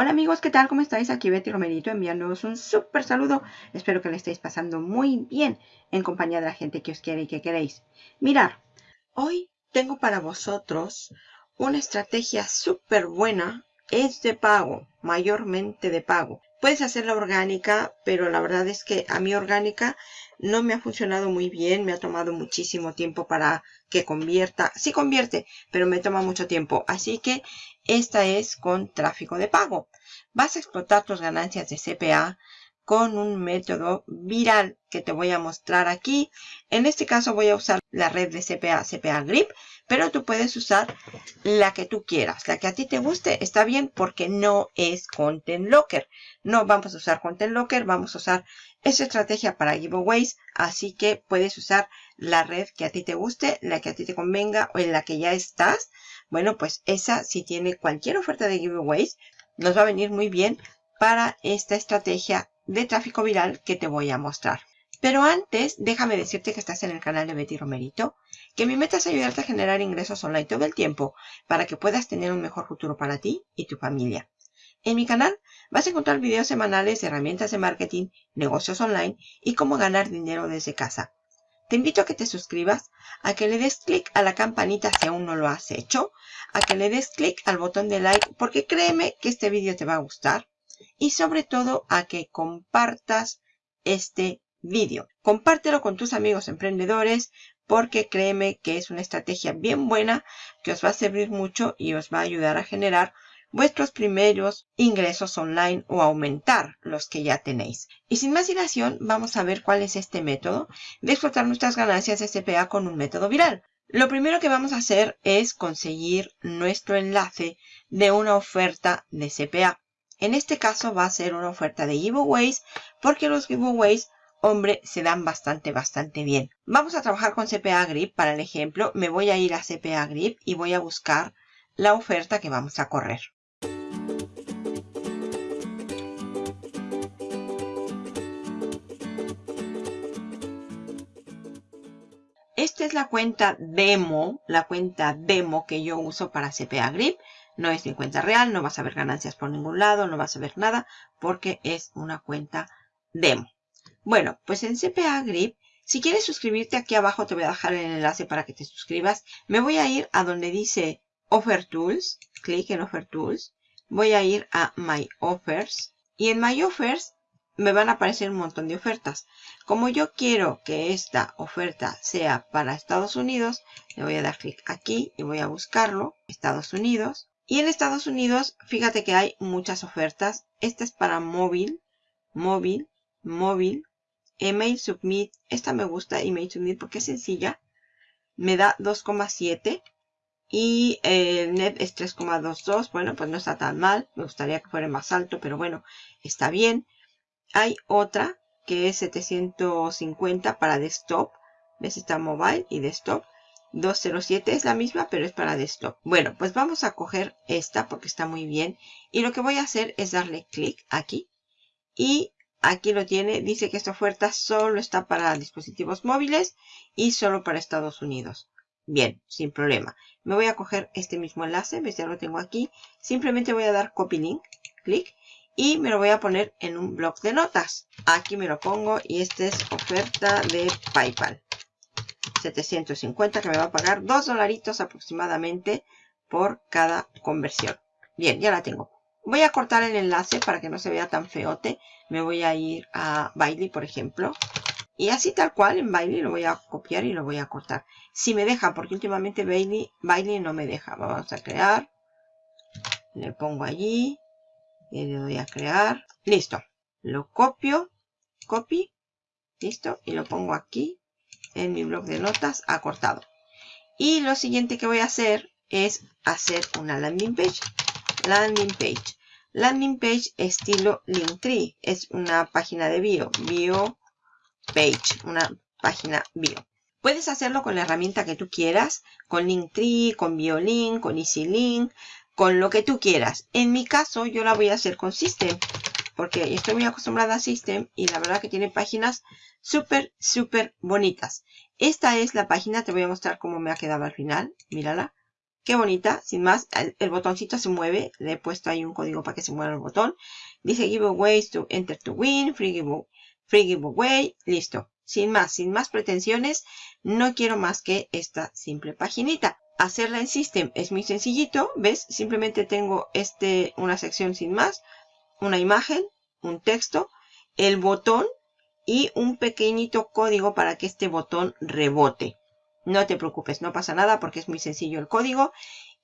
Hola amigos, ¿qué tal? ¿Cómo estáis? Aquí Betty Romerito enviándoos un súper saludo. Espero que le estéis pasando muy bien en compañía de la gente que os quiere y que queréis. Mirar, hoy tengo para vosotros una estrategia súper buena. Es de pago, mayormente de pago. Puedes hacerla orgánica, pero la verdad es que a mí orgánica no me ha funcionado muy bien. Me ha tomado muchísimo tiempo para que convierta. Sí convierte, pero me toma mucho tiempo. Así que esta es con tráfico de pago. Vas a explotar tus ganancias de CPA con un método viral que te voy a mostrar aquí. En este caso voy a usar la red de CPA, CPA Grip, pero tú puedes usar la que tú quieras. La que a ti te guste está bien porque no es Content Locker. No vamos a usar Content Locker, vamos a usar esa estrategia para giveaways, así que puedes usar la red que a ti te guste, la que a ti te convenga o en la que ya estás. Bueno, pues esa si tiene cualquier oferta de giveaways, nos va a venir muy bien para esta estrategia de tráfico viral que te voy a mostrar. Pero antes, déjame decirte que estás en el canal de Betty Romerito, que mi meta es ayudarte a generar ingresos online todo el tiempo para que puedas tener un mejor futuro para ti y tu familia. En mi canal vas a encontrar videos semanales de herramientas de marketing, negocios online y cómo ganar dinero desde casa. Te invito a que te suscribas, a que le des clic a la campanita si aún no lo has hecho, a que le des clic al botón de like porque créeme que este vídeo te va a gustar y sobre todo a que compartas este vídeo. Compártelo con tus amigos emprendedores porque créeme que es una estrategia bien buena que os va a servir mucho y os va a ayudar a generar vuestros primeros ingresos online o aumentar los que ya tenéis. Y sin más dilación, vamos a ver cuál es este método de explotar nuestras ganancias de CPA con un método viral. Lo primero que vamos a hacer es conseguir nuestro enlace de una oferta de CPA. En este caso va a ser una oferta de giveaways porque los giveaways, hombre, se dan bastante, bastante bien. Vamos a trabajar con CPA Grip para el ejemplo. Me voy a ir a CPA Grip y voy a buscar la oferta que vamos a correr. Esta es la cuenta demo, la cuenta demo que yo uso para CPA Grip. No es mi cuenta real, no vas a ver ganancias por ningún lado, no vas a ver nada porque es una cuenta demo. Bueno, pues en CPA Grip, si quieres suscribirte aquí abajo te voy a dejar el enlace para que te suscribas. Me voy a ir a donde dice Offer Tools, clic en Offer Tools. Voy a ir a My Offers y en My Offers me van a aparecer un montón de ofertas. Como yo quiero que esta oferta sea para Estados Unidos, le voy a dar clic aquí y voy a buscarlo, Estados Unidos. Y en Estados Unidos, fíjate que hay muchas ofertas. Esta es para móvil, móvil, móvil, email submit. Esta me gusta, email submit, porque es sencilla. Me da 2,7 y el net es 3,22. Bueno, pues no está tan mal. Me gustaría que fuera más alto, pero bueno, está bien. Hay otra que es 750 para desktop. ¿Ves? Está mobile y desktop. 207 es la misma, pero es para desktop. Bueno, pues vamos a coger esta porque está muy bien. Y lo que voy a hacer es darle clic aquí. Y aquí lo tiene. Dice que esta oferta solo está para dispositivos móviles y solo para Estados Unidos. Bien, sin problema. Me voy a coger este mismo enlace. ¿Ves? Ya lo tengo aquí. Simplemente voy a dar copy link. Clic. Y me lo voy a poner en un blog de notas. Aquí me lo pongo y esta es oferta de PayPal. 750 que me va a pagar 2 dolaritos aproximadamente por cada conversión. Bien, ya la tengo. Voy a cortar el enlace para que no se vea tan feote. Me voy a ir a Bailey, por ejemplo. Y así tal cual en Bailey lo voy a copiar y lo voy a cortar. Si me deja, porque últimamente Bailey, Bailey no me deja. Vamos a crear. Le pongo allí. Y le doy a crear. Listo. Lo copio. Copy. Listo. Y lo pongo aquí en mi blog de notas acortado. Y lo siguiente que voy a hacer es hacer una landing page. Landing page. Landing page estilo Linktree. Es una página de bio. Bio page. Una página bio. Puedes hacerlo con la herramienta que tú quieras. Con Linktree, con BioLink, con EasyLink. Con lo que tú quieras. En mi caso yo la voy a hacer con System. Porque estoy muy acostumbrada a System. Y la verdad que tiene páginas súper, súper bonitas. Esta es la página, te voy a mostrar cómo me ha quedado al final, mírala. Qué bonita, sin más, el, botoncito se mueve. Le he puesto ahí un código para que se mueva el botón. Dice giveaways to enter to win, free giveaway, free giveaway, listo. Sin más, sin más pretensiones, no quiero más que esta simple paginita. Hacerla en System es muy sencillito, ¿ves? Simplemente tengo este, una sección sin más, una imagen, un texto, el botón y un pequeñito código para que este botón rebote. No te preocupes, no pasa nada porque es muy sencillo el código.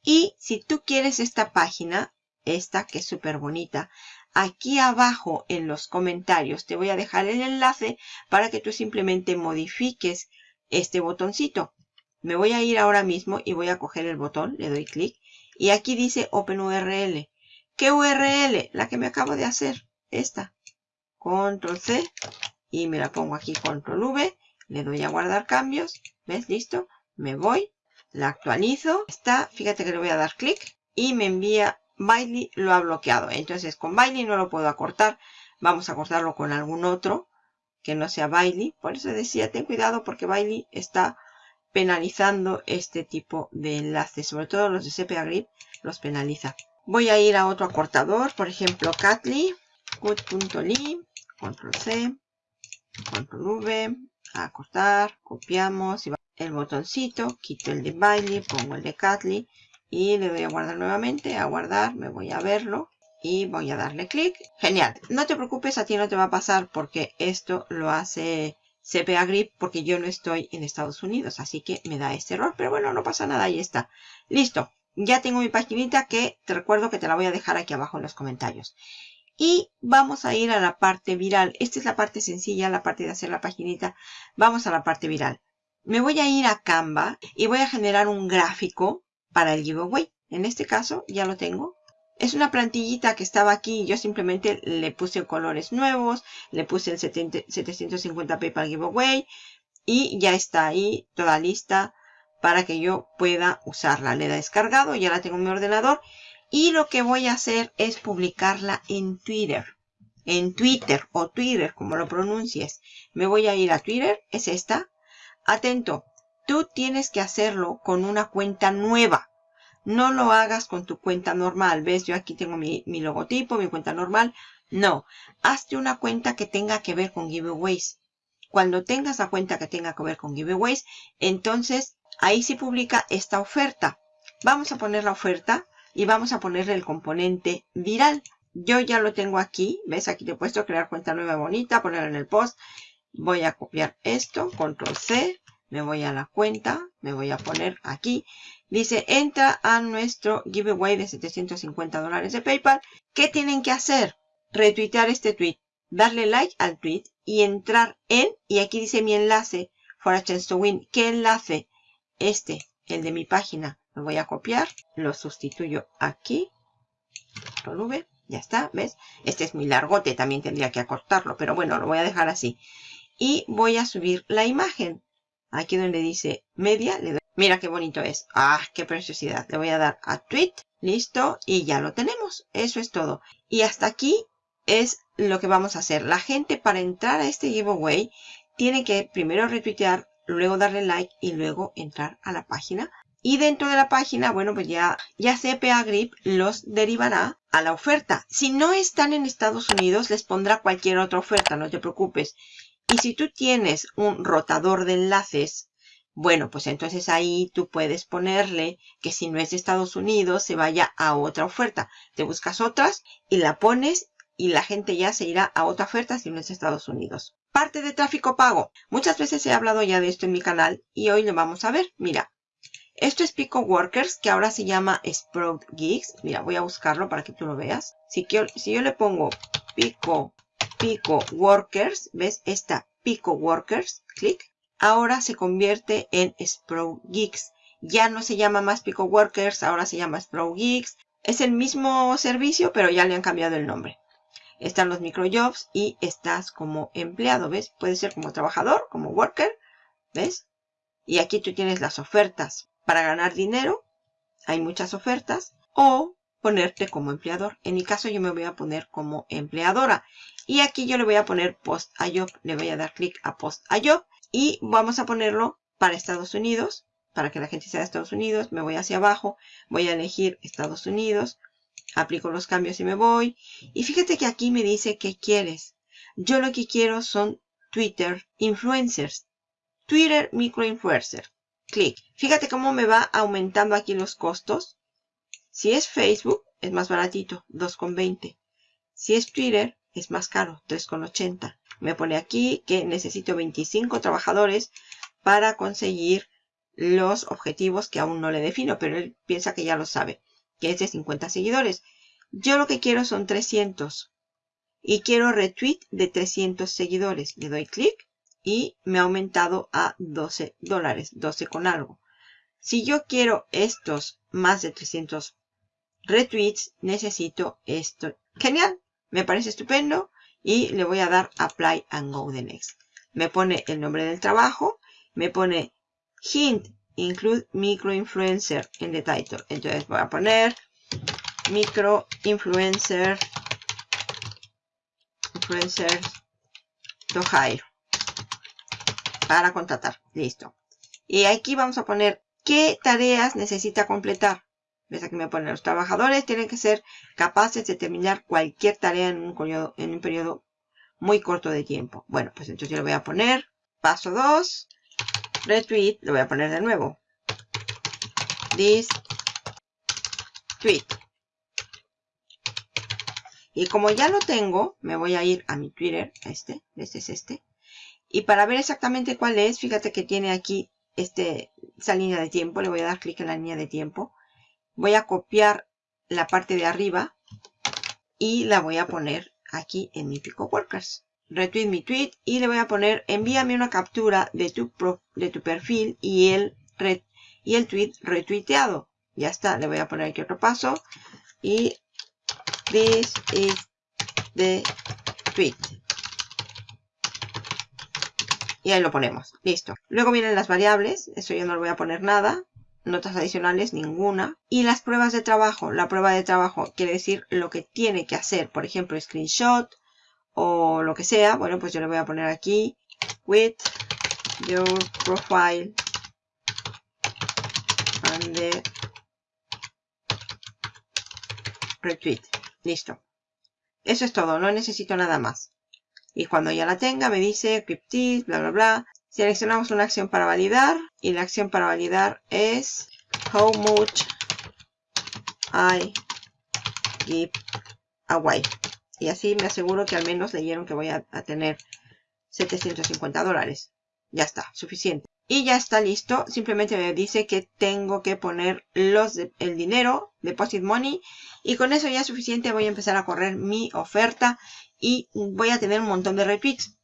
Y si tú quieres esta página, esta que es súper bonita, aquí abajo en los comentarios te voy a dejar el enlace para que tú simplemente modifiques este botoncito. Me voy a ir ahora mismo y voy a coger el botón, le doy clic y aquí dice OpenURL. ¿Qué URL? La que me acabo de hacer, esta. Control C y me la pongo aquí Control V, le doy a guardar cambios ¿Ves? Listo. Me voy. La actualizo. Está. Fíjate que le voy a dar clic. Y me envía Bailey. Lo ha bloqueado. Entonces con Bailey no lo puedo acortar. Vamos a cortarlo con algún otro. Que no sea Bailey. Por eso decía, ten cuidado porque Bailey está penalizando este tipo de enlaces. Sobre todo los de CPA Grip los penaliza. Voy a ir a otro acortador. Por ejemplo, Catly. Cut.ly. Control C. Control V acortar, copiamos el botoncito, quito el de Bailey, pongo el de Catly y le doy a guardar nuevamente, a guardar, me voy a verlo y voy a darle clic. Genial, no te preocupes, a ti no te va a pasar porque esto lo hace CPA Grip porque yo no estoy en Estados Unidos, así que me da este error, pero bueno, no pasa nada, ahí está. Listo, ya tengo mi paginita que te recuerdo que te la voy a dejar aquí abajo en los comentarios. Y vamos a ir a la parte viral. Esta es la parte sencilla, la parte de hacer la paginita. Vamos a la parte viral. Me voy a ir a Canva y voy a generar un gráfico para el giveaway. En este caso ya lo tengo. Es una plantillita que estaba aquí. Yo simplemente le puse colores nuevos. Le puse el 750p para el giveaway. Y ya está ahí toda lista para que yo pueda usarla. Le he descargado. Ya la tengo en mi ordenador. Y lo que voy a hacer es publicarla en Twitter. En Twitter o Twitter, como lo pronuncies. Me voy a ir a Twitter, es esta. Atento, tú tienes que hacerlo con una cuenta nueva. No lo hagas con tu cuenta normal. ¿Ves? Yo aquí tengo mi, mi logotipo, mi cuenta normal. No, hazte una cuenta que tenga que ver con giveaways. Cuando tengas la cuenta que tenga que ver con giveaways, entonces ahí se publica esta oferta. Vamos a poner la oferta y vamos a ponerle el componente viral. Yo ya lo tengo aquí, ¿ves? Aquí te he puesto crear cuenta nueva bonita, ponerlo en el post. Voy a copiar esto, control C, me voy a la cuenta, me voy a poner aquí. Dice, entra a nuestro giveaway de 750 dólares de PayPal. ¿Qué tienen que hacer? Retuitear este tweet, darle like al tweet y entrar en, y aquí dice mi enlace, for a chance to win. ¿Qué enlace? Este, el de mi página lo voy a copiar, lo sustituyo aquí, control V, ya está, ¿ves? Este es muy largote, también tendría que acortarlo, pero bueno, lo voy a dejar así. Y voy a subir la imagen. Aquí donde dice media, le doy, mira qué bonito es. ¡Ah, qué preciosidad! Le voy a dar a tweet, listo, y ya lo tenemos. Eso es todo. Y hasta aquí es lo que vamos a hacer. La gente para entrar a este giveaway tiene que primero retuitear, luego darle like y luego entrar a la página y dentro de la página, bueno, pues ya, ya CPA Grip los derivará a la oferta. Si no están en Estados Unidos, les pondrá cualquier otra oferta, no te preocupes. Y si tú tienes un rotador de enlaces, bueno, pues entonces ahí tú puedes ponerle que si no es de Estados Unidos, se vaya a otra oferta. Te buscas otras y la pones y la gente ya se irá a otra oferta si no es de Estados Unidos. Parte de tráfico pago. Muchas veces he hablado ya de esto en mi canal y hoy lo vamos a ver. Mira, esto es Pico Workers, que ahora se llama Sprout Geeks. Mira, voy a buscarlo para que tú lo veas. Si, yo le pongo Pico, Pico Workers, ¿ves? Esta Pico Workers, clic. Ahora se convierte en Sprout Geeks. Ya no se llama más Pico Workers, ahora se llama Sprout Geeks. Es el mismo servicio, pero ya le han cambiado el nombre. Están los microjobs y estás como empleado, ¿ves? Puede ser como trabajador, como worker, ¿ves? Y aquí tú tienes las ofertas para ganar dinero. Hay muchas ofertas. O ponerte como empleador. En mi caso yo me voy a poner como empleadora. Y aquí yo le voy a poner post a job. Le voy a dar clic a post a job. Y vamos a ponerlo para Estados Unidos. para que la gente sea de Estados Unidos. Me voy hacia abajo. Voy a elegir Estados Unidos. Aplico los cambios y me voy. Y fíjate que aquí me dice qué quieres. Yo lo que quiero son Twitter influencers. Twitter microinfluencer. Clic. Fíjate cómo me va aumentando aquí los costos. Si es Facebook, es más baratito, 2,20. Si es Twitter, es más caro, 3,80. Me pone aquí que necesito 25 trabajadores para conseguir los objetivos que aún no le defino, pero él piensa que ya lo sabe, que es de 50 seguidores. Yo lo que quiero son 300 y quiero retweet de 300 seguidores. Le doy clic y me ha aumentado a 12 dólares, 12 con algo. Si yo quiero estos más de 300 retweets, necesito esto. Genial, me parece estupendo y le voy a dar apply and go the next. Me pone el nombre del trabajo, me pone hint, include microinfluencer en the title. Entonces voy a poner microinfluencer influencer to hire para contratar. Listo. Y aquí vamos a poner qué tareas necesita completar. ¿Ves? Aquí me pone los trabajadores tienen que ser capaces de terminar cualquier tarea en un periodo, en un periodo muy corto de tiempo. Bueno, pues entonces yo le voy a poner paso 2, retweet, lo voy a poner de nuevo. This tweet. Y como ya lo tengo, me voy a ir a mi Twitter, este, este es este. Y para ver exactamente cuál es, fíjate que tiene aquí este, esa línea de tiempo. Le voy a dar clic en la línea de tiempo. Voy a copiar la parte de arriba y la voy a poner aquí en mi Pico Workers. Retweet mi tweet y le voy a poner envíame una captura de tu, de tu perfil y el, y el tweet retuiteado. Ya está, le voy a poner aquí otro paso y this is the tweet. Y ahí lo ponemos. Listo. Luego vienen las variables. Eso yo no le voy a poner nada. Notas adicionales, ninguna. Y las pruebas de trabajo. La prueba de trabajo quiere decir lo que tiene que hacer. Por ejemplo, screenshot o lo que sea. Bueno, pues yo le voy a poner aquí. With your profile and the retweet. Listo. Eso es todo. No necesito nada más. Y cuando ya la tenga me dice cryptis, bla, bla, bla. Seleccionamos una acción para validar. Y la acción para validar es how much I give away. Y así me aseguro que al menos leyeron que voy a, tener 750 dólares. Ya está, suficiente. Y ya está listo. Simplemente me dice que tengo que poner los el dinero, deposit money. Y con eso ya es suficiente. Voy a empezar a correr mi oferta y voy a tener un montón de retweets.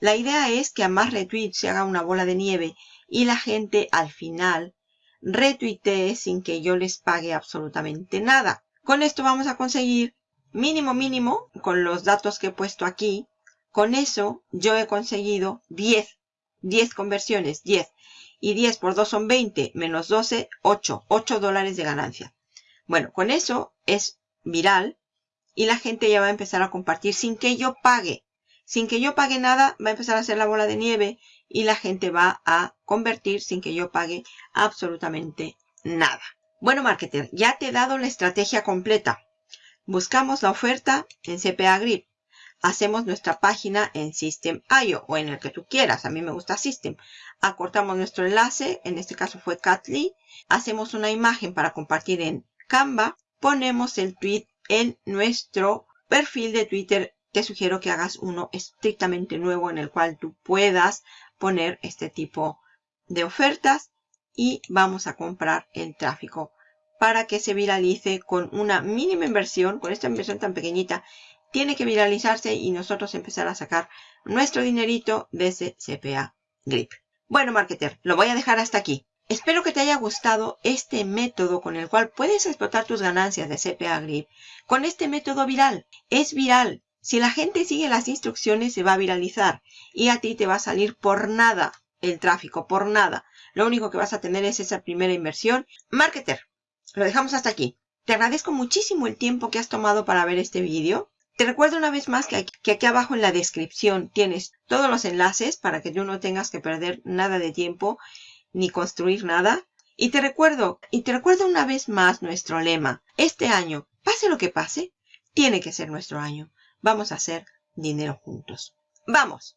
La idea es que a más retweets se haga una bola de nieve y la gente al final retuitee sin que yo les pague absolutamente nada. Con esto vamos a conseguir mínimo mínimo con los datos que he puesto aquí. Con eso yo he conseguido 10. 10 conversiones, 10. Y 10 por 2 son 20, menos 12, 8. 8 dólares de ganancia. Bueno, con eso es viral y la gente ya va a empezar a compartir sin que yo pague. Sin que yo pague nada, va a empezar a hacer la bola de nieve y la gente va a convertir sin que yo pague absolutamente nada. Bueno, marketer, ya te he dado la estrategia completa. Buscamos la oferta en CPA Grip. Hacemos nuestra página en System.io o en el que tú quieras. A mí me gusta System. Acortamos nuestro enlace. En este caso fue Catly. Hacemos una imagen para compartir en Canva. Ponemos el tweet en nuestro perfil de Twitter te sugiero que hagas uno estrictamente nuevo en el cual tú puedas poner este tipo de ofertas y vamos a comprar el tráfico para que se viralice con una mínima inversión, con esta inversión tan pequeñita, tiene que viralizarse y nosotros empezar a sacar nuestro dinerito desde CPA Grip. Bueno, marketer, lo voy a dejar hasta aquí. Espero que te haya gustado este método con el cual puedes explotar tus ganancias de CPA Grip. Con este método viral. Es viral. Si la gente sigue las instrucciones se va a viralizar y a ti te va a salir por nada el tráfico, por nada. Lo único que vas a tener es esa primera inversión. Marketer, lo dejamos hasta aquí. Te agradezco muchísimo el tiempo que has tomado para ver este vídeo. Te recuerdo una vez más que aquí, que aquí, abajo en la descripción tienes todos los enlaces para que tú no tengas que perder nada de tiempo ni construir nada. Y te recuerdo, y te recuerdo una vez más nuestro lema. Este año, pase lo que pase, tiene que ser nuestro año. Vamos a hacer dinero juntos. ¡Vamos!